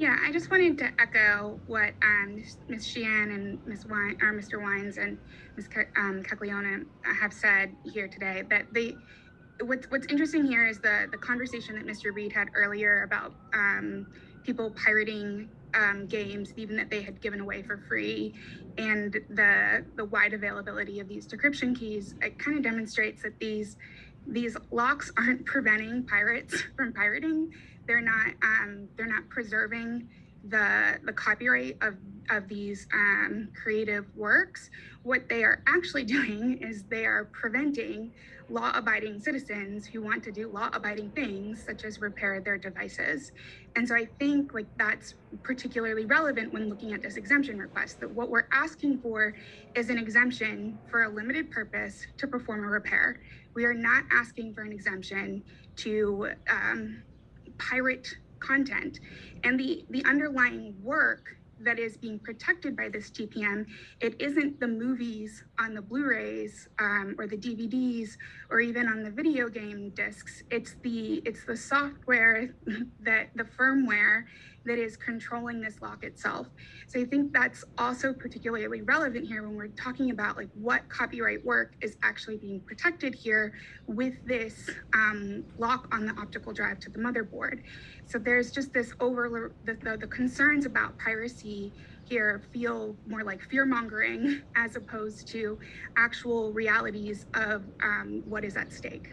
Yeah, I just wanted to echo what um, Ms. Sheehan and Ms. Wine, or Mr. Wines and Ms. Um, Caglione have said here today. That they, what's what's interesting here is the the conversation that Mr. Reed had earlier about um, people pirating um, games, even that they had given away for free, and the the wide availability of these decryption keys. It kind of demonstrates that these these locks aren't preventing pirates from pirating. They're not um, they're not preserving the the copyright of of these um, creative works. What they are actually doing is they are preventing law-abiding citizens who want to do law-abiding things, such as repair their devices. And so I think like that's particularly relevant when looking at this exemption request. That what we're asking for is an exemption for a limited purpose to perform a repair. We are not asking for an exemption to um, pirate content. And the, the underlying work that is being protected by this TPM, it isn't the movies on the Blu-rays um, or the DVDs or even on the video game discs. It's the it's the software that the firmware that is controlling this lock itself. So I think that's also particularly relevant here when we're talking about like what copyright work is actually being protected here with this um, lock on the optical drive to the motherboard. So there's just this over the, the, the concerns about piracy here feel more like fear mongering as opposed to actual realities of um, what is at stake.